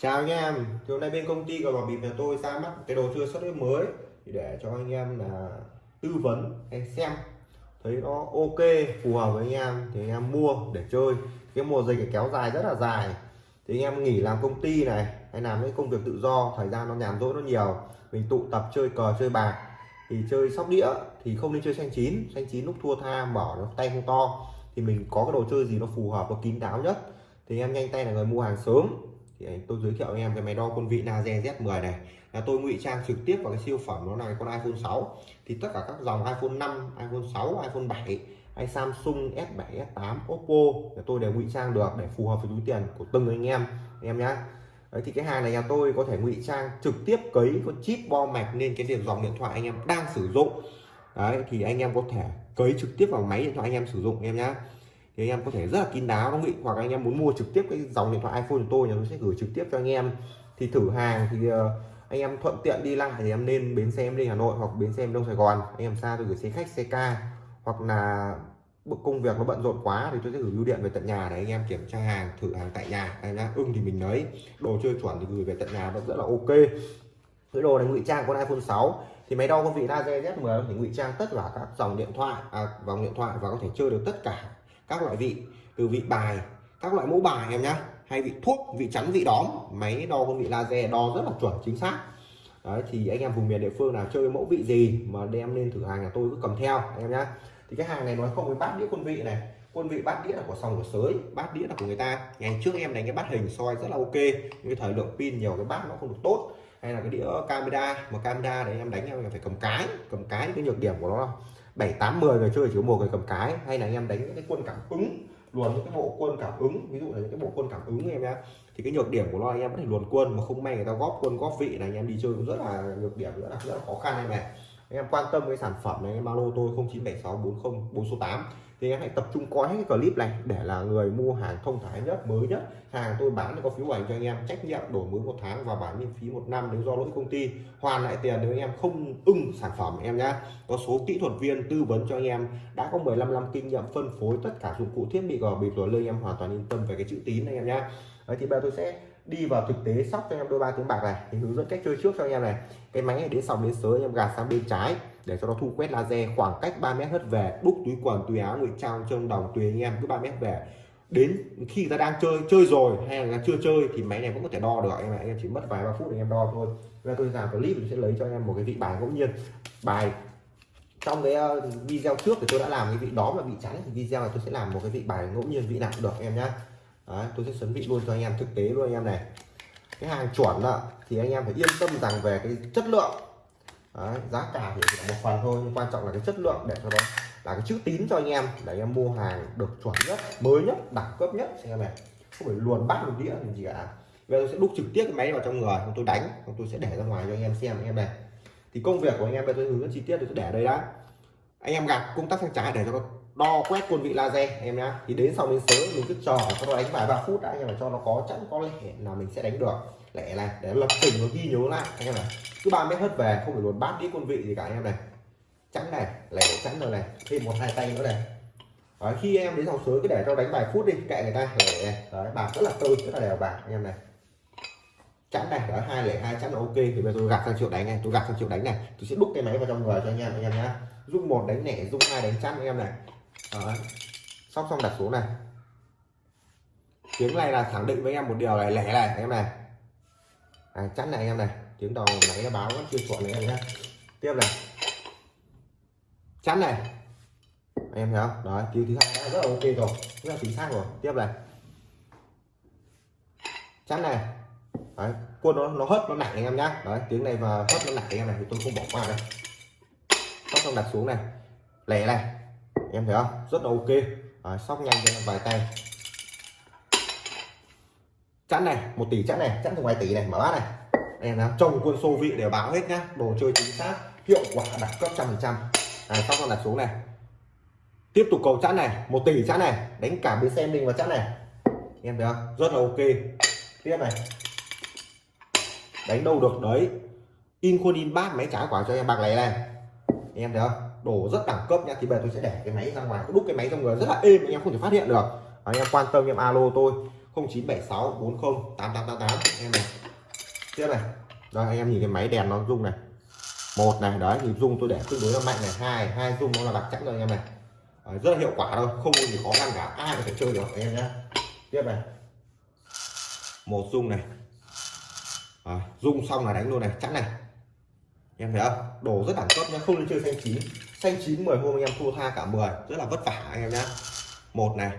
chào anh em, thì hôm nay bên công ty của bảo bịp nhà tôi ra mắt cái đồ chơi sắp xếp mới thì để cho anh em là tư vấn hay xem. Thấy nó ok, phù hợp với anh em thì anh em mua để chơi. Cái mùa dịch kéo dài rất là dài. Thì anh em nghỉ làm công ty này, hay làm những công việc tự do, thời gian nó nhàn rỗi nó nhiều. Mình tụ tập chơi cờ, chơi bạc. Thì chơi sóc đĩa thì không nên chơi xanh chín. Xanh chín lúc thua tha mở nó tay không to. Thì mình có cái đồ chơi gì nó phù hợp và kín đáo nhất. Thì anh em nhanh tay là người mua hàng sớm thì à, tôi giới thiệu anh em cái máy đo quân vị Naze Z10 này. Là tôi ngụy trang trực tiếp vào cái siêu phẩm đó là con iPhone 6 thì tất cả các dòng iPhone 5 iPhone 6 iPhone 7 hay Samsung S7 S8 Oppo là tôi đều ngụy trang được để phù hợp với túi tiền của từng anh em anh em nhé Đấy, thì cái hàng này nhà tôi có thể ngụy trang trực tiếp cấy con chip bo mạch lên cái điện dòng điện thoại anh em đang sử dụng. Đấy, thì anh em có thể cấy trực tiếp vào máy điện thoại anh em sử dụng em nhé thì anh em có thể rất là kín đáo nó nghị hoặc anh em muốn mua trực tiếp cái dòng điện thoại iPhone của tôi nhà tôi sẽ gửi trực tiếp cho anh em. Thì thử hàng thì uh, anh em thuận tiện đi lại thì em nên bến xe em đi Hà Nội hoặc bến xe em Đông Sài Gòn. Anh em xa tôi gửi xe khách xe ca. Hoặc là công việc nó bận rộn quá thì tôi sẽ gửi bưu điện về tận nhà để anh em kiểm tra hàng thử hàng tại nhà. Anh em ưng thì mình lấy. Đồ chơi chuẩn thì gửi về tận nhà vẫn rất là ok. Cái đồ này ngụy trang con iPhone 6 thì máy đo con vị laser Z10 thì ngụy trang tất cả các dòng điện thoại à, dòng điện thoại và có thể chơi được tất cả các loại vị, từ vị bài, các loại mẫu bài em nhá, hay vị thuốc, vị chắn, vị đóm, máy đo con vị laser đo rất là chuẩn, chính xác. Đấy, thì anh em vùng miền địa phương nào chơi mẫu vị gì mà đem lên thử hàng nhà tôi cứ cầm theo em nhá. Thì cái hàng này nói không với bát đĩa quân vị này. Quân vị bát đĩa là của sòng của sới, bát đĩa là của người ta. Ngày trước em đánh cái bát hình soi rất là ok, nhưng cái thời lượng pin nhiều, cái bát nó không được tốt. Hay là cái đĩa camera, mà camera đấy em đánh em phải cầm cái cầm cái cái nhược điểm của nó bảy tám mười người chơi chỉ có một người cầm cái. Hay là anh em đánh những cái quân cảm ứng, luồn những cái bộ quân cảm ứng, ví dụ là những cái bộ quân cảm ứng em nhá. Thì cái nhược điểm của nó anh em có thể luồn quân mà không may người ta góp quân, góp vị này anh em đi chơi cũng rất là nhược điểm, rất là rất là khó khăn em này anh em quan tâm cái sản phẩm này em alo tôi 097640 4 số 8 thì em hãy tập trung coi hết cái clip này để là người mua hàng thông thái nhất mới nhất. Hàng tôi bán có phiếu ảnh cho anh em trách nhiệm đổi mới một tháng và bán miễn phí một năm nếu do lỗi công ty. Hoàn lại tiền nếu anh em không ưng sản phẩm em nhá. Có số kỹ thuật viên tư vấn cho anh em đã có 15 năm kinh nghiệm phân phối tất cả dụng cụ thiết bị gò bịp rồi lên em hoàn toàn yên tâm về cái chữ tín anh em nhá. Đấy, thì bây giờ tôi sẽ đi vào thực tế sóc cho em đôi ba tiếng bạc này, thì hướng dẫn cách chơi trước cho anh em này. Cái máy này đến sòng đến sới em gạt sang bên trái, để cho nó thu quét laser khoảng cách 3 mét hất về. Đúc túi quần, túi áo, ngụy trang trong đồng tùy anh em cứ 3 mét về. Đến khi người ta đang chơi chơi rồi, hay là chưa chơi, thì máy này vẫn có thể đo được em anh em chỉ mất vài ba phút để em đo thôi. Là tôi làm clip, tôi sẽ lấy cho anh em một cái vị bài ngẫu nhiên. Bài, trong cái ờ, video trước thì tôi đã làm cái vị đó mà vị trắng. Thì video này tôi sẽ làm một cái vị bài ngẫu nhiên, vị nào cũng được em nhá. Đấy, tôi sẽ chuẩn bị luôn cho anh em thực tế luôn anh em này. Cái hàng chuẩn đó, thì anh em phải yên tâm rằng về cái chất lượng. Đấy, giá cả thì chỉ một phần thôi nhưng quan trọng là cái chất lượng để cho nó là cái chữ tín cho anh em để anh em mua hàng được chuẩn nhất mới nhất đẳng cấp nhất Anh em này. Không phải luồn bắt một đĩa gì cả. Bây giờ tôi sẽ đúc trực tiếp cái máy vào trong người tôi đánh tôi sẽ để ra ngoài cho anh em xem anh em này. Thì công việc của anh em bây giờ tôi hướng dẫn chi tiết tôi sẽ để đây đã. Anh em gạt công tắc sang trái để cho nó đo quét quân vị laser em nhá. Thì đến sau đến sớm mình cứ trò cho nó đánh vài ba phút đã anh em cho nó có chẵn có lẽ là mình sẽ đánh được. Lẻ này để lập trình nó ghi nhớ lại anh em này cứ ba mét hất về không phải luôn bát đĩa quân vị gì cả anh em này. Chắn này lẻ chắn rồi này thêm một hai tay nữa này. Đấy, khi em đến dòng sới cứ để cho đánh vài phút đi kệ người ta lẻ này. Đấy bạc rất là tươi rất là đều bạc anh em này. Chắn này đó hai lẻ hai chắn là ok thì bây giờ tôi gạt sang triệu đánh này tôi gạt sang triệu đánh này. Tôi sẽ đúc cái máy vào trong người cho anh em anh em nhá. Dung một đánh lẻ dung hai đánh chắn anh em này đó. sóc xong đặt xuống này. Tiếng này là khẳng định với em một điều này lẻ này em này. À, chắn này em này. Tiếng đầu máy nó báo vẫn chưa chuẩn này em nhé tiếp này. Chắn này. Em thấy không? Đó tiếng thứ hai đã rất là ok rồi rất là chính xác rồi. Tiếp này. Chắn này. Đấy quân nó nó hất nó nặng anh em nhá. Đấy tiếng này và hất nó nặng anh em này thì tôi không bỏ qua đây sóc xong đặt xuống này. Lẻ này em thấy không? Rất là ok. À, sóc nhanh cho vài tay. Chẵn này một tỷ chẵn này chẵn từ vài tỷ này mở bát này. Em làm trong quân xô vị đều báo hết nhá. Đồ chơi chính xác hiệu quả đẳng cấp trăm phần trăm. Sóc con đặt xuống này. Tiếp tục cầu chẵn này một tỷ chẵn này. Đánh cả bên xem mình vào chẵn này. Em thấy không? Rất là ok. Tiếp này. Đánh đâu được đấy. In khuôn in bát máy trả quả cho em bạc này này. Em thấy không? Đồ rất đẳng cấp nha. Thì bây giờ tôi sẽ để cái máy ra ngoài đúc cái máy trong người rất là êm anh em không thể phát hiện được. Anh em quan tâm em alo tôi 0976 40 8888 em này tiếp này. Rồi anh em nhìn cái máy đèn nó rung này. Một này đấy thì rung tôi để tương đối là mạnh này. Hai hai rung nó là đặc chắn rồi anh em này. Đấy, rất là hiệu quả thôi không có gì khó khăn cả ai có thể chơi được anh em nhé tiếp này. Một rung này. À, rung xong là đánh luôn này chắn này. Em thấy không? Đồ rất đẳng cấp nhá không nên chơi xanh chín xanh chín 10 hôm anh em thua tha cả 10 rất là vất vả anh em nhá. Một này.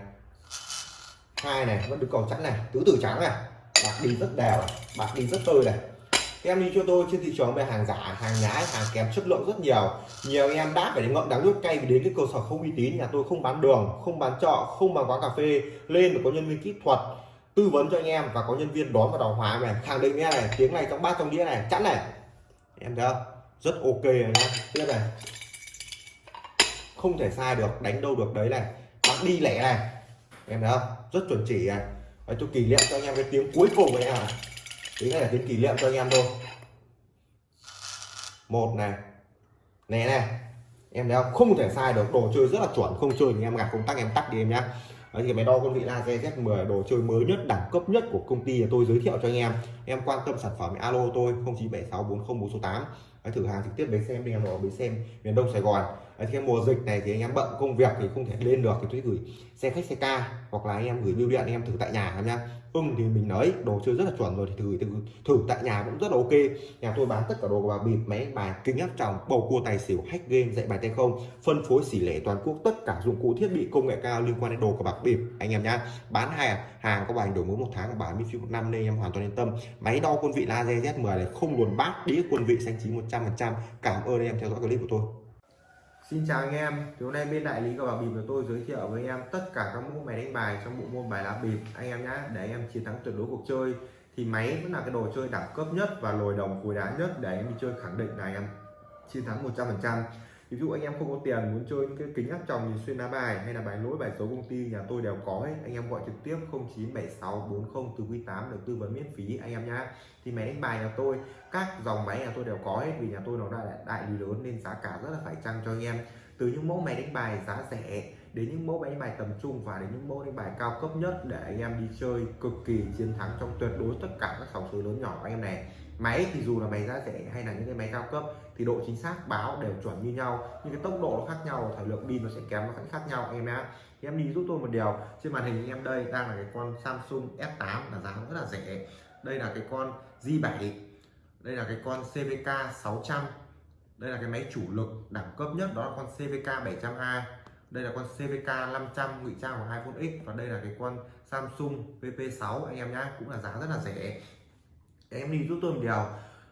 Hai này, vẫn được cầu chắn này. Tứ tử trắng này. Bạc đi rất đều này. Bạc đi rất tươi này. Em đi cho tôi trên thị trường về hàng giả, hàng nhái, hàng kém chất lượng rất nhiều. Nhiều anh em đã phải ngậm đắng nước cay vì đến cái cơ sở không uy tín, nhà tôi không bán đường, không bán trọ, không bán quán cà phê. Lên có nhân viên kỹ thuật tư vấn cho anh em và có nhân viên đón và đào hóa này. Khẳng định nghe này, tiếng này trong bát trong đĩa này chắn này. Em thấy không? Rất ok này nhá. Tiếp này không thể sai được đánh đâu được đấy này. Bắn đi lẻ này. Em thấy không? Rất chuẩn chỉ này. Đấy, tôi kỷ niệm cho anh em cái tiếng cuối cùng này à tiếng này là tiếng kỷ niệm cho anh em thôi. Một này. Này này. Em thấy không? Không thể sai được. Đồ chơi rất là chuẩn. Không chơi thì em gặp công tắc em tắt đi em nhá. Đấy thì máy đo con vị laser Z10 đồ chơi mới nhất đẳng cấp nhất của công ty tôi giới thiệu cho anh em. Em quan tâm sản phẩm alo tôi 0976404468 Đấy, thử hàng trực tiếp bến xem đi em ở bến xem miền Đông Sài Gòn. Đấy, thì mùa dịch này thì anh em bận công việc thì không thể lên được thì tôi gửi xe khách xe ca hoặc là anh em gửi bưu điện anh em thử tại nhà em nha. ưng thì mình nói đồ chơi rất là chuẩn rồi thì thử thử, thử tại nhà cũng rất là ok. Nhà tôi bán tất cả đồ và bịp máy bài kính áp tròng bầu cua tài xỉu hack game dạy bài tay không phân phối xỉ lẻ toàn quốc tất cả dụng cụ thiết bị công nghệ cao liên quan đến đồ của bạc bịp anh em nhá. Bán hàng hàng có bài đổi mới một tháng bảo miễn phí một năm nên em hoàn toàn yên tâm. Máy đo quân vị laser Z10 này không luồn bát đĩa quân vị xanh chín 100% cảm ơn anh em theo dõi clip của tôi. Xin chào anh em, thì hôm nay bên đại lý cờ bạc bịp của tôi giới thiệu với anh em tất cả các mẫu máy đánh bài trong bộ môn bài lá bịp. Anh em nhé để anh em chiến thắng tuyệt đối cuộc chơi thì máy vẫn là cái đồ chơi đẳng cấp nhất và lồi đồng cùi đá nhất để anh em đi chơi khẳng định là anh em chiến thắng 100% ví dụ anh em không có tiền muốn chơi những cái kính áp tròng nhìn xuyên lá bài hay là bài lỗi, bài số công ty, nhà tôi đều có hết anh em gọi trực tiếp 097640 từ quý 8 được tư vấn miễn phí anh em nhá. Thì máy đánh bài nhà tôi, các dòng máy nhà tôi đều có hết vì nhà tôi nó là đại lý lớn nên giá cả rất là phải chăng cho anh em. Từ những mẫu máy đánh bài giá rẻ, đến những mẫu máy đánh bài tầm trung và đến những mẫu đánh bài cao cấp nhất để anh em đi chơi cực kỳ chiến thắng trong tuyệt đối tất cả các sòng số lớn nhỏ của anh em này máy thì dù là máy giá rẻ hay là những cái máy cao cấp thì độ chính xác báo đều chuẩn như nhau, nhưng cái tốc độ nó khác nhau, thời lượng pin nó sẽ kém, nó sẽ khác nhau, em nhé thì em đi giúp tôi một điều, trên màn hình em đây đang là cái con Samsung S8 là giá rất là rẻ. Đây là cái con J7 đây là cái con CVK 600 đây là cái máy chủ lực đẳng cấp nhất, đó là con CVK 700A đây là con CVK 500 ngụy trang của iPhone X, và đây là cái con Samsung VP6 anh em nhá, cũng là giá rất là rẻ em đi giúp tôi một điều.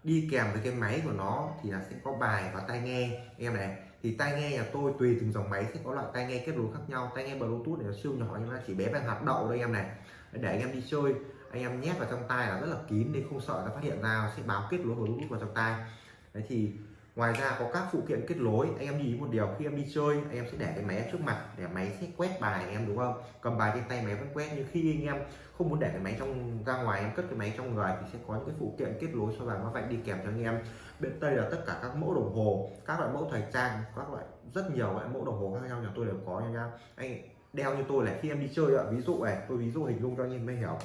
Đi kèm với cái máy của nó thì là sẽ có bài và tai nghe. Em này, thì tai nghe nhà tôi tùy từng dòng máy sẽ có loại tai nghe kết nối khác nhau. Tai nghe bluetooth này nó siêu nhỏ, nhưng mà chỉ bé bằng hạt đậu đây em này. Để anh em đi chơi, anh em nhét vào trong tai là rất là kín nên không sợ nó phát hiện ra sẽ báo kết nối bluetooth vào trong tai. Đấy thì ngoài ra có các phụ kiện kết nối, anh em nhìn một điều, khi em đi chơi, anh em sẽ để cái máy trước mặt, để máy sẽ quét bài anh em, đúng không? Cầm bài trên tay máy vẫn quét, nhưng khi anh em không muốn để cái máy trong, ra ngoài, em cất cái máy trong người thì sẽ có những cái phụ kiện kết nối cho bài mã vạch đi kèm cho anh em. Bên tây là tất cả các mẫu đồng hồ, các loại mẫu thời trang, các loại, rất nhiều loại mẫu đồng hồ khác nhau nhà tôi đều có nha anh đeo như tôi là khi em đi chơi ạ, ví dụ này, tôi ví dụ hình dung cho anh em mới hiểu.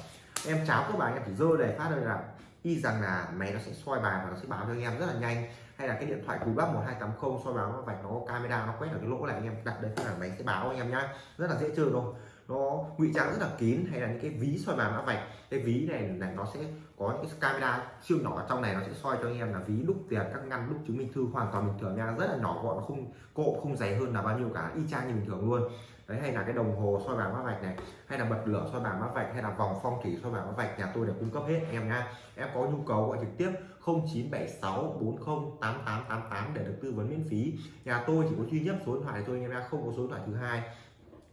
Em cháo các bạn, em chỉ dơ để phát thôi là y rằng là máy nó sẽ soi bài và nó sẽ báo cho anh em rất là nhanh hay là cái điện thoại cùi bắp 1280 soi báo nó vạch nó camera, nó quét ở cái lỗ này anh em. Đặt đây là máy sẽ báo anh em nhá. Rất là dễ chơi thôi nó ngụy trang rất là kín, hay là những cái ví soi bài mã vạch. Cái ví này này nó sẽ có những cái camera siêu nhỏ, trong này nó sẽ soi cho anh em là ví đúc tiền, các ngăn đúc chứng minh thư, hoàn toàn bình thường nha. Rất là nhỏ gọn không cộ, không dày hơn là bao nhiêu cả. Y chang như bình thường luôn. Đấy, hay là cái đồng hồ soi bảng mã vạch này, hay là bật lửa soi bảng mã vạch, hay là vòng phong thủy soi bảng mã vạch, nhà tôi đều cung cấp hết em nha em có nhu cầu gọi trực tiếp 0976 40 8888 để được tư vấn miễn phí. Nhà tôi chỉ có duy nhất số điện thoại thôi em nha không có số điện thoại thứ hai.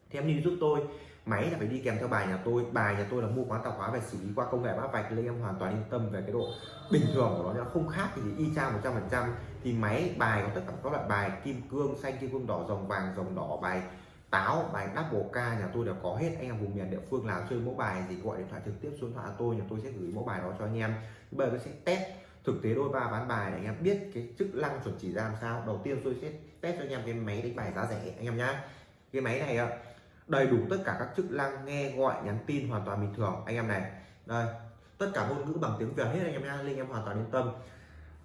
Thì em đi giúp tôi. Máy là phải đi kèm theo bài nhà tôi. Bài nhà tôi là mua quán tạp hóa và xử lý qua công nghệ mã vạch nên em hoàn toàn yên tâm về cái độ bình thường của nó nó không khác thì y chang 100 phần trăm. Thì máy, bài có tất cả các loại bài, kim cương, xanh, kim cương, đỏ dòng vàng dòng đỏ, bài táo, bài double ca, nhà tôi đều có hết. Anh em vùng miền địa phương nào chơi mẫu bài gì gọi điện thoại trực tiếp, số điện thoại tôi, nhà tôi sẽ gửi mẫu bài đó cho anh em. Bây giờ tôi sẽ test thực tế đôi ba bán bài để anh em biết cái chức năng chuẩn chỉ ra làm sao. Đầu tiên tôi sẽ test cho anh em cái máy đánh bài giá rẻ anh em nhá. Cái máy này đầy đủ tất cả các chức năng nghe gọi nhắn tin hoàn toàn bình thường anh em này. Đây tất cả ngôn ngữ bằng tiếng việt hết anh em nhá linh em hoàn toàn yên tâm.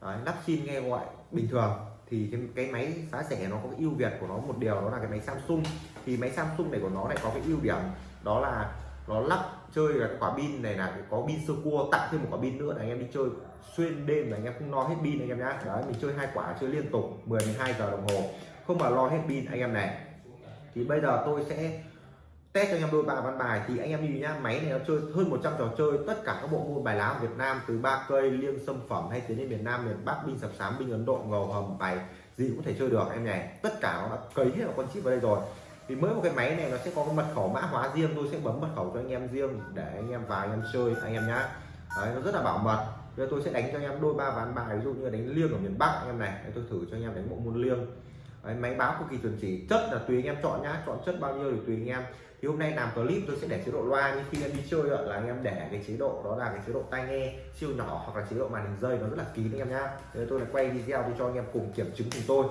Đấy, lắp sim nghe gọi bình thường. Thì cái, cái máy giá rẻ nó có cái ưu việt của nó một điều đó là cái máy Samsung. Thì máy Samsung này của nó lại có cái ưu điểm đó là nó lắp chơi là cái quả pin này là có pin sơ cua, tặng thêm một quả pin nữa là anh em đi chơi xuyên đêm là anh em không lo hết pin anh em nhá. Đấy, mình chơi hai quả, chơi liên tục 10 12 giờ đồng hồ. Không mà lo hết pin anh em này. Thì bây giờ tôi sẽ test cho anh em đôi ba văn bài. Thì anh em nhìn nhá, máy này nó chơi hơn 100 trò chơi. Tất cả các bộ môn bài lá của Việt Nam từ ba cây, liêng sâm phẩm hay tiến đến miền Nam, miền Bắc, binh sập sám, binh Ấn Độ, ngầu hầm, bài gì cũng thể chơi được em này tất cả nó đã cấy hết vào con chip vào đây rồi thì mới một cái máy này nó sẽ có cái mật khẩu mã hóa riêng tôi sẽ bấm mật khẩu cho anh em riêng để anh em vào anh em chơi anh em nhá Đấy, nó rất là bảo mật bây giờ tôi sẽ đánh cho anh em đôi ba ván bài ví dụ như đánh liêng ở miền Bắc anh em này Đấy, tôi thử cho anh em đánh bộ môn liêng Đấy, máy báo cực kỳ chuẩn chỉ chất là tùy anh em chọn nhá chọn chất bao nhiêu thì tùy anh em thì hôm nay làm clip tôi sẽ để chế độ loa nhưng khi em đi chơi là anh em để cái chế độ đó là cái chế độ tai nghe siêu nhỏ hoặc là chế độ màn hình rơi nó rất là kín anh em nhá tôi lại quay video tôi cho anh em cùng kiểm chứng cùng tôi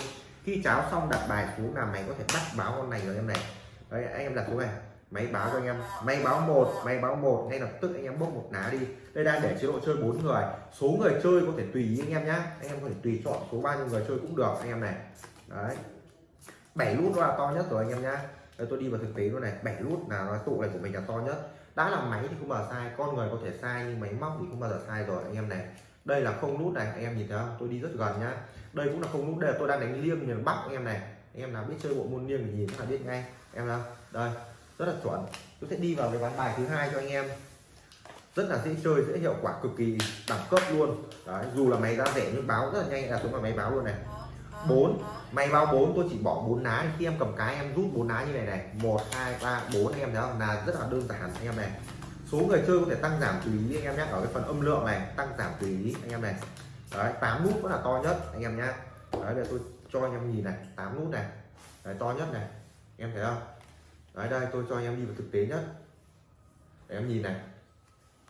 khi cháo xong đặt bài xuống là máy có thể bắt báo con này rồi em này. Đấy, anh em đặt xuống này. Máy báo cho anh em. Máy báo một, máy báo một, ngay lập tức anh em bốc một lá đi. Đây đang để chế độ chơi bốn người. Số người chơi có thể tùy ý anh em nhá. Anh em có thể tùy chọn số bao nhiêu người chơi cũng được, anh em này. Đấy. Bảy nút là to nhất rồi anh em nhá. Đây, tôi đi vào thực tế luôn này. Bảy nút là nó tụ này của mình là to nhất. Đã là máy thì không bao giờ sai, con người có thể sai, nhưng máy móc thì không bao giờ sai rồi, anh em này đây là không nút này anh em nhìn thấy không? Tôi đi rất gần nhá. Đây cũng là không nút đây là tôi đang đánh liêng miền bắc anh em này. Anh em nào biết chơi bộ môn liêng thì nhìn là biết ngay em nào? Đây rất là chuẩn. Tôi sẽ đi vào cái ván bài thứ hai cho anh em. Rất là dễ chơi dễ hiệu quả cực kỳ đẳng cấp luôn. Đấy dù là máy ra rẻ nhưng báo rất là nhanh. Là xuống vào máy báo luôn này. Bốn, máy báo bốn. tôi chỉ bỏ bốn lá. Khi em cầm cái em rút bốn lá như này này. 1 2 3 4 anh em thấy không? Là rất là đơn giản anh em này số người chơi có thể tăng giảm tùy ý, anh em nhé. Ở cái phần âm lượng này, tăng giảm tùy ý, anh em này. Đấy, tám nút vẫn là to nhất, anh em nhé. Đấy, để tôi cho anh em nhìn này, tám nút này. Đấy, to nhất này. Em thấy không? Đấy, đây, tôi cho anh em đi vào thực tế nhất. Để em nhìn này.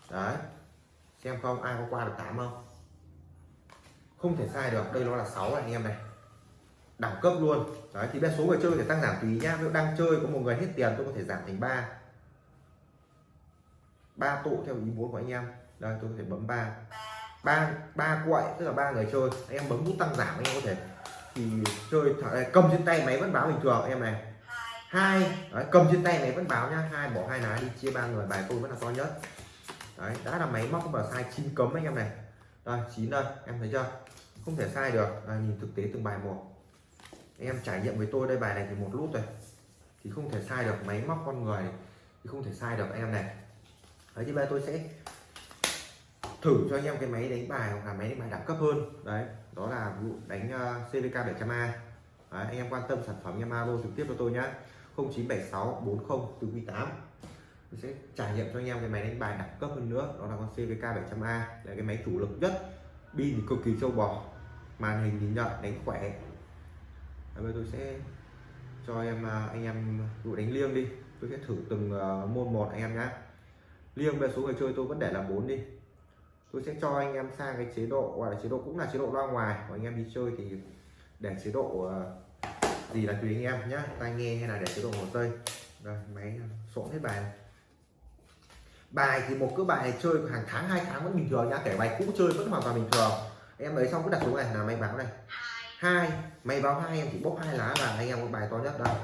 Đấy. Xem không, ai có qua được tám không? Không thể sai được, đây nó là 6 anh em này. Đẳng cấp luôn. Đấy, thì đa số người chơi có thể tăng giảm tùy nhá. Nếu đang chơi, có một người hết tiền, tôi có thể giảm thành 3 ba tụ theo ý muốn của anh em. Đây tôi có thể bấm ba. Ba ba quậy tức là ba người chơi. Anh em bấm nút tăng giảm anh em có thể thì chơi thả, cầm trên tay máy vẫn báo bình thường em này. Hai đấy, cầm trên tay máy vẫn báo nhá. Hai bỏ hai lá đi chia ba người bài tôi vẫn là to nhất. Đấy đã là máy móc không vào sai chín cấm anh em này. Đây chín đây em thấy chưa? Không thể sai được. Đây, nhìn thực tế từng bài một. Anh em trải nghiệm với tôi đây bài này thì một lút rồi. Thì không thể sai được máy móc con người thì không thể sai được anh em này đấy thì bây giờ tôi sẽ thử cho anh em cái máy đánh bài hoặc là máy đánh bài đẳng cấp hơn. Đấy đó là vụ đánh uh, CVK 700A đấy, anh em quan tâm sản phẩm em alo trực tiếp cho tôi nhé 0976 40 48 tôi sẽ trải nghiệm cho anh em cái máy đánh bài đẳng cấp hơn nữa đó là con CVK 700A là cái máy chủ lực nhất pin cực kỳ trâu bò. Màn hình thì nhận đánh khỏe. Bây tôi sẽ cho em ờ, anh em vụ đánh liêng đi. Tôi sẽ thử từng ờ, môn một anh em nhé liêng về số người chơi tôi vẫn để là 4 đi. Tôi sẽ cho anh em sang cái chế độ, gọi là chế độ cũng là chế độ loa ngoài của anh em đi chơi thì để chế độ ờ, gì là tùy anh em nhé tai nghe hay là để chế độ hồ tây đây, máy xộn hết bài. Bài thì một cái bài chơi hàng tháng, hai tháng vẫn bình thường nhá. Kể bài cũ chơi vẫn hoàn toàn bình thường. Em lấy xong cứ đặt xuống này là máy báo này. Hai. Máy báo hai, em chỉ bốc hai lá là anh em có bài to nhất đây.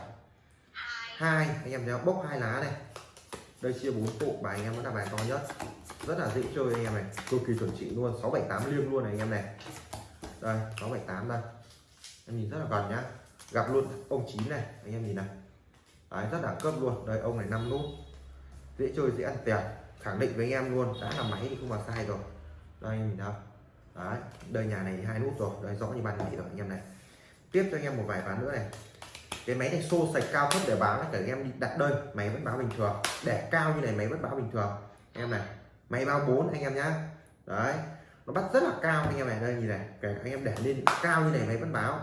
Hai. Anh em nhớ bốc hai lá này đây chia bốn bộ bài anh em vẫn là bài to nhất. Rất là dễ chơi anh em này. Cực kỳ chuẩn chỉ luôn sáu bảy tám liêng luôn này anh em này. Đây sáu bảy tám đây. Em nhìn rất là gần nhá. Gặp luôn ông chín này anh em nhìn này. Đấy, rất đẳng cấp luôn. Đây ông này năm nút. Dễ chơi dễ ăn tiền. Khẳng định với anh em luôn đã là máy thì không mà sai rồi. Đây anh nhìn đâu đấy đây nhà này hai nút rồi. Đây rõ như ban ngày rồi anh em này. Tiếp cho anh em một vài ván nữa này cái máy này xô sạch cao thấp để báo là cả em đi đặt đơn máy vẫn báo bình thường. Để cao như này máy vẫn báo bình thường. Em này máy báo 4 anh em nhá. Đấy nó bắt rất là cao anh em này đây nhìn này kể anh em để lên cao như này máy vẫn báo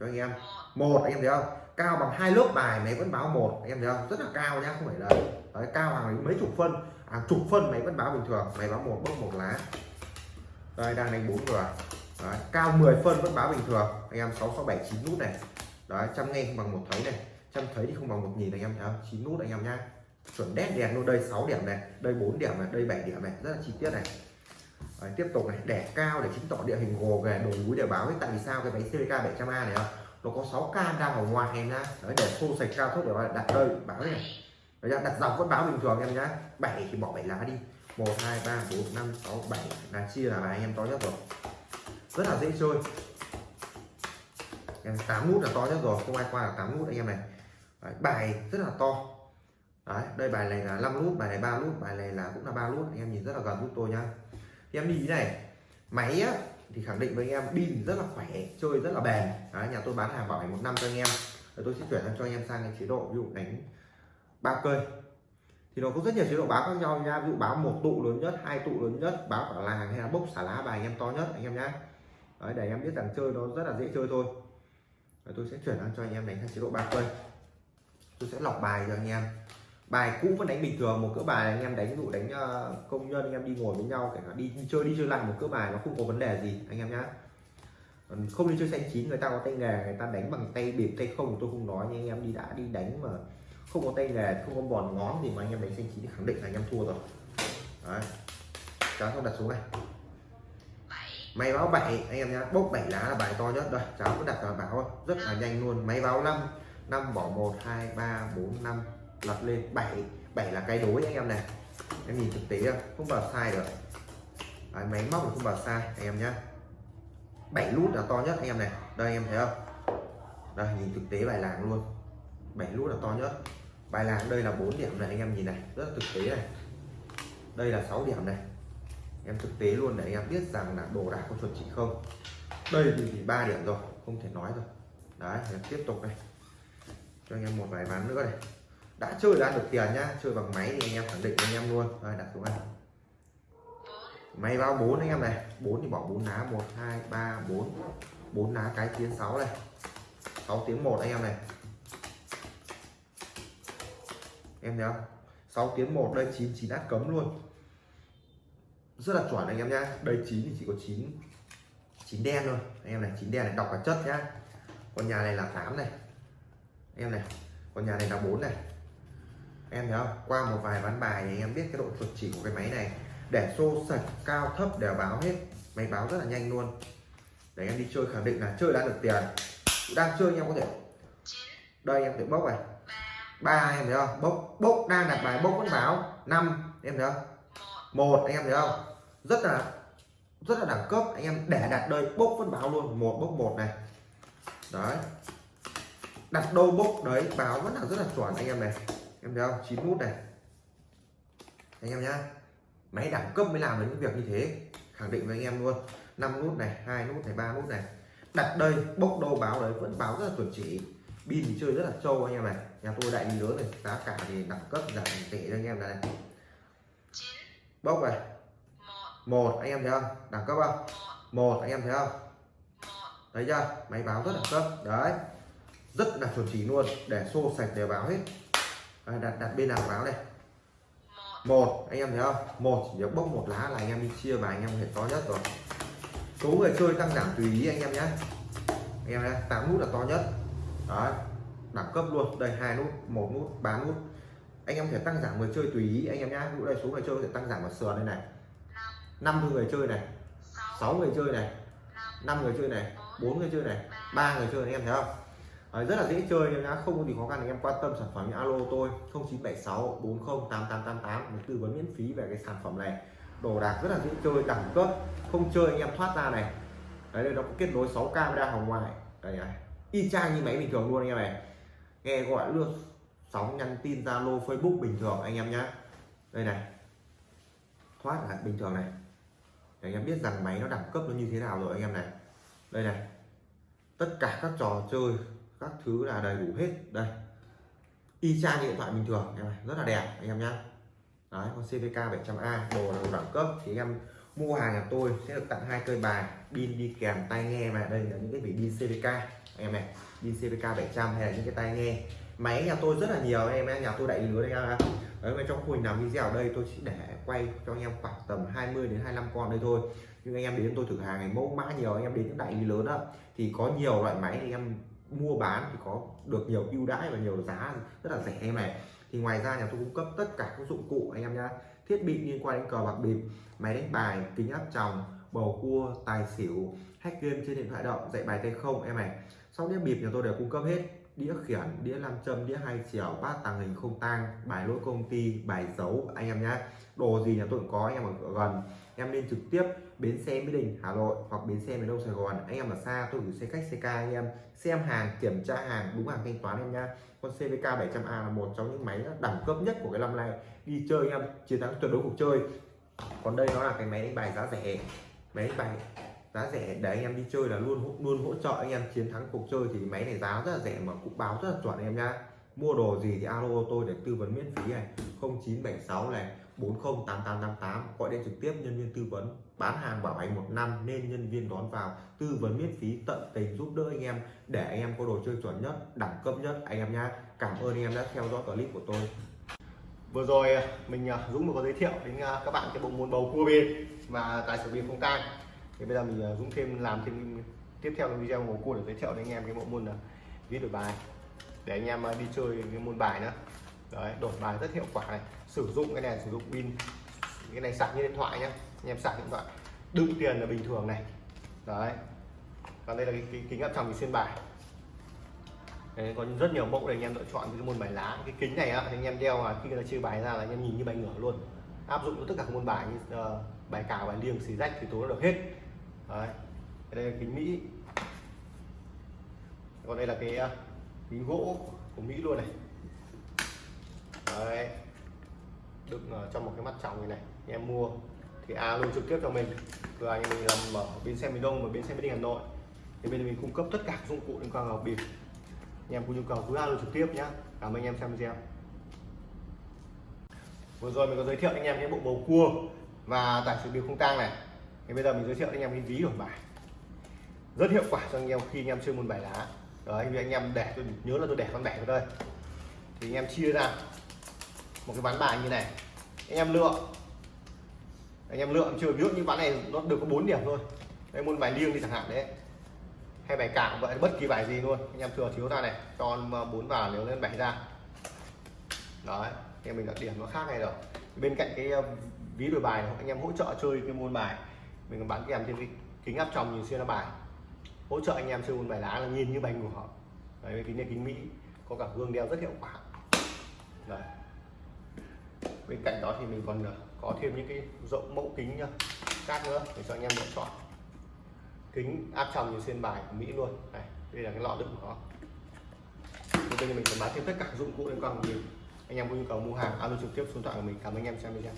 cho anh em. Một anh em thấy không? Cao bằng hai lớp bài máy vẫn báo một anh em thấy không? Rất là cao nhá không phải là đấy, cao hàng mấy chục phân. Hàng chục phân máy vẫn báo bình thường. Máy báo một bốc một lá. Đây đang đánh bốn người. Cao 10 phân vẫn báo bình thường. Anh em sáu sáu bảy chín nút này đấy trăm nghe không bằng một thấy này. Trăm thấy thì không bằng một nhìn anh em thấy không chín nút anh em nhá. Chuẩn đét đèn luôn đây 6 điểm này đây 4 điểm này đây 7 điểm này. Rất là chi tiết này. Đấy, tiếp tục này đẻ cao để chứng tỏ địa hình gồ ghề đồi núi để báo ấy. Tại vì sao? Cái máy CVK 700A này không nó có 6 cam đang ở ngoài em nhá. Đấy, để xô sạch cao thấp để đặt đây báo này. Đấy, đặt dọc vẫn báo bình thường em nhá. 7 thì bỏ 7 lá đi. 1 2 3 4 5 6 7 là chia là bài em to nhất rồi. Rất là dễ chơi. 8 nút là to nhất rồi không ai qua là 8 nút anh em này. Đấy, bài rất là to. Đấy, đây bài này là 5 nút bài này 3 nút bài này là cũng là 3 nút anh em nhìn rất là gần giúp tôi nhá. Thì em đi này máy á, thì khẳng định với anh em pin rất là khỏe chơi rất là bền. Đấy, nhà tôi bán hàng bảo hành một năm cho anh em. Rồi tôi sẽ chuyển sang cho anh em sang cái chế độ ví dụ đánh ba cây. Thì nó có rất nhiều chế độ báo khác nhau nha. Ví dụ báo một tụ lớn nhất hai tụ lớn nhất báo cả làng hay là bốc xả lá bài anh em to nhất anh em nhá. Đấy, để em biết rằng chơi nó rất là dễ chơi thôi. Tôi sẽ chuyển sang cho anh em đánh sang chế độ ba cây tôi sẽ lọc bài cho anh em. Bài cũ vẫn đánh bình thường một cỡ bài anh em đánh dụ đánh ờ, công nhân anh em đi ngồi với nhau kể cả đi, chơi đi chơi lại một cỡ bài nó không có vấn đề gì anh em nhá. Không đi chơi xanh chín người ta có tay nghề người ta đánh bằng tay bịp tay không tôi không nói nhưng anh em đi đã đi đánh mà không có tay nghề không có bòn ngón thì mà anh em đánh xanh chín thì khẳng định là anh em thua rồi. Đấy. Cháu không đặt xuống này máy báo 7 anh em nhá bốc 7 lá là bài to nhất đây cháu cứ đặt vào báo rất là nhanh luôn. Máy báo 5 5 bỏ 1 2 3 4 5 lật lên. 7 7 là cái đối anh em này. Em nhìn thực tế không không bảo sai được. Đấy, máy móc không bảo sai anh em nhá. 7 nút là to nhất anh em này. Đây anh em thấy không? Đây nhìn thực tế bài làng luôn. 7 nút là to nhất. Bài làng đây là 4 điểm này anh em nhìn này. Rất là thực tế này. Đây là 6 điểm này em thực tế luôn để anh em biết rằng là đồ đạc có chuẩn chỉ không. Đây thì ba điểm rồi không thể nói rồi đấy, em tiếp tục này cho anh em một vài ván nữa này đã chơi ra được tiền nhá, chơi bằng máy thì anh em khẳng định anh em luôn. Rồi đặt xuống anh máy bao bốn anh em này. Bốn thì bỏ bốn lá một, hai, ba, bốn. Bốn lá cái tiếng sáu này. Sáu tiếng một anh em này. Em thấy không? Sáu tiếng một đây, chín chín đã cấm luôn rất là chuẩn anh em nhá. Đây chín thì chỉ có 9 9 đen thôi. Anh em này, chín đen này, đọc cả chất nhá. Còn nhà này là 8 này. Anh em này còn nhà này là 4 này. Anh em thấy không? Qua một vài ván bài thì anh em biết cái độ chuẩn chỉ của cái máy này. Để xô sạch cao thấp đều báo hết. Máy báo rất là nhanh luôn. Để em đi chơi khẳng định là chơi đã được tiền. Đang chơi anh em có thể. Đây, em thể bốc này. Ba, em thấy không? Bốc bốc đang đặt bài bốc vẫn báo. Năm, em thấy không? Một, anh em thấy không? Rất là rất là đẳng cấp. Anh em để đặt đây bốc vẫn báo luôn. Một bốc một này. Đấy. Đặt đâu bốc đấy báo vẫn là rất là chuẩn anh em này. Em thấy không? Chín nút này. Anh em nhá. Máy đẳng cấp mới làm được những việc như thế. Khẳng định với anh em luôn. 5 nút này hai nút này ba nút này. Đặt đây bốc đâu báo đấy vẫn báo rất là chuẩn chỉ. Pin thì chơi rất là trâu anh em này. Nhà tôi đại lý lớn này giá cả thì đẳng cấp giảm tệ cho anh em này. Bốc này một anh em thấy không? Đẳng cấp không? Một anh em thấy không? Thấy chưa? Máy báo rất đẳng cấp. Đấy. Rất là chuẩn chỉ luôn. Để xô sạch đều báo hết. À, đặt đặt bên nào báo này một anh em thấy không? Một chỉ việc bốc một lá là anh em đi chia và anh em hệ to nhất rồi. Số người chơi tăng giảm tùy ý anh em nhé. Anh em nhé tám nút là to nhất. Đấy. Đẳng cấp luôn. Đây hai nút một nút ba nút. Anh em thể tăng giảm người chơi tùy ý anh em nhé. Lúc đây số người chơi có thể tăng giảm vào sườn đây này năm người chơi này sáu người chơi này năm người chơi này bốn người chơi này ba người chơi anh em thấy không? Đấy, rất là dễ chơi nhưng đã không có gì khó khăn anh em quan tâm sản phẩm như alo tôi 0976 40 8888 tư vấn miễn phí về cái sản phẩm này. Đồ đạc rất là dễ chơi đẳng cấp không chơi anh em thoát ra này. Đấy đây nó có kết nối 6 camera hồng ngoại đây này y chang như máy bình thường luôn anh em này. Nghe gọi luôn sóng nhắn tin zalo facebook bình thường anh em nhá. Đây này thoát là bình thường này để anh em biết rằng máy nó đẳng cấp nó như thế nào rồi anh em này. Đây này. Tất cả các trò chơi, các thứ là đầy đủ hết. Đây. Y chang như điện thoại bình thường, em này. Rất là đẹp, anh em nhá. Đấy, con CVK 700A đồ là đồ đẳng cấp. Thì anh em mua hàng nhà tôi sẽ được tặng hai cây bài, pin đi kèm, tai nghe mà. Đây là những cái vị pin CVK anh em này. Pin CVK 700 hay là những cái tai nghe. Máy nhà tôi rất là nhiều, anh em nhà tôi đại lý lứa đây em đấy bên trong khu làm video ở đây, tôi chỉ để quay cho anh em khoảng tầm 20 đến 25 con đây thôi. Nhưng anh em đến tôi thử hàng này mẫu mã nhiều, anh em đến những đại lý lớn đó thì có nhiều loại máy thì em mua bán thì có được nhiều ưu đãi và nhiều giá rất là rẻ em này. Thì ngoài ra nhà tôi cung cấp tất cả các dụng cụ anh em nhá. Thiết bị liên quan đến cờ bạc bịp, máy đánh bài, kính áp tròng, bầu cua, tài xỉu, hack game trên điện thoại động, dạy bài tay không em này sau đĩa bịp nhà tôi đều cung cấp hết. Đĩa khiển, đĩa nam châm, đĩa hai chiều bát tàng hình không tang, bài lỗi công ty, bài dấu anh em nhá. Đồ gì nhà tôi cũng có, anh em ở gần. Em nên trực tiếp bến xe mỹ đình, hà nội hoặc bến xe miền đông sài gòn. Anh em ở xa, tôi gửi xe khách, xe ca anh em. Xem hàng, kiểm tra hàng, đúng hàng thanh toán em nhá. Con cvk 700 a là một trong những máy đẳng cấp nhất của cái năm nay. Đi chơi anh em, chiến thắng tuyệt đối cuộc chơi. Còn đây nó là cái máy đánh bài giá rẻ. Máy đánh bài giá rẻ, để anh em đi chơi là luôn luôn hỗ trợ anh em chiến thắng cuộc chơi. Thì máy này giá rất là rẻ mà cũng báo rất là chuẩn anh em nhá. Mua đồ gì thì alo tôi để tư vấn miễn phí này. 0976 này 408888 gọi điện trực tiếp, nhân viên tư vấn. Bán hàng bảo hành một năm nên nhân viên đón vào, tư vấn miễn phí, tận tình giúp đỡ anh em, để anh em có đồ chơi chuẩn nhất, đẳng cấp nhất, anh em nhá. Cảm ơn anh em đã theo dõi clip của tôi. Vừa rồi à, mình à, Dũng vừa có giới thiệu đến à, các bạn cái bộ môn bầu cua bên mà tài xỉu biên không tang thì bây giờ mình à, Dũng thêm làm thêm tiếp theo video của cua để giới thiệu đến anh em cái bộ môn là ví đổi bài. Để anh em à, đi chơi cái môn bài nữa đấy đổi bài rất hiệu quả này. Sử dụng cái này sử dụng pin cái này sạc như điện thoại nhá. Anh em sạc điện thoại. Đựng tiền là bình thường này. Đấy. Còn đây là cái, cái kính áp tròng xuyên bài. Đấy, có rất nhiều mẫu để anh em lựa chọn cái môn bài lá. Cái kính này á, thì anh em đeo mà khi người ta chơi bài ra là anh em nhìn như bài ngửa luôn. Áp dụng cho tất cả các môn bài như uh, bài cào bài liêng xì rách thì tố được hết đấy đây là kính mỹ. Còn đây là cái à, kính gỗ của mỹ luôn này. Đấy. Đựng trong một cái mắt tròng như này anh em mua. Thì alo trực tiếp cho mình. Cửa anh mình làm ở bến xe miền đông và bến xe miền hà nội. Thì bên mình cung cấp tất cả dụng cụ liên quan vào bịp. Anh em có nhu cầu cứ alo trực tiếp nhé cảm ơn anh em xem video. Vừa rồi mình có giới thiệu anh em cái bộ bầu cua và tải sự bịp không tang này thì bây giờ mình giới thiệu anh em cái ví đổi bài. Rất hiệu quả cho anh em khi anh em chơi môn bài lá. Đấy, vì anh em để tôi nhớ là tôi để con bẻ vào đây. Thì anh em chia ra một cái ván bài như này. Anh em lựa. Anh em lựa chưa ví dụ như ván này nó được có 4 điểm thôi. Đây môn bài liêng đi chẳng hạn đấy. Hay bài cạo vậy, bất kỳ bài gì luôn. Anh em thừa thiếu ra này, cho ờ, bốn vào nếu lên bảy ra. Đấy, thì mình đặt điểm nó khác này rồi bên cạnh cái ờ, ví đổi bài anh em hỗ trợ chơi cái môn bài mình còn bán kèm thêm cái kính áp tròng nhìn xuyên là bài. Hỗ trợ anh em chơi môn bài lá là nhìn như bài của họ. Đấy kính này, kính mỹ, có cả gương đeo rất hiệu quả. Đấy. Bên cạnh đó thì mình còn ờ, có thêm những cái rộng mẫu kính nhá khác nữa để cho anh em lựa chọn. Kính áp tròng như xuyên bài của Mỹ luôn. Này, đây là cái lọ đựng của nó bây giờ mình sẽ bán thêm tất cả dụng cụ liên quan của mình anh em có nhu cầu mua hàng, alo trực tiếp số điện thoại của mình. Cảm ơn anh em xem video.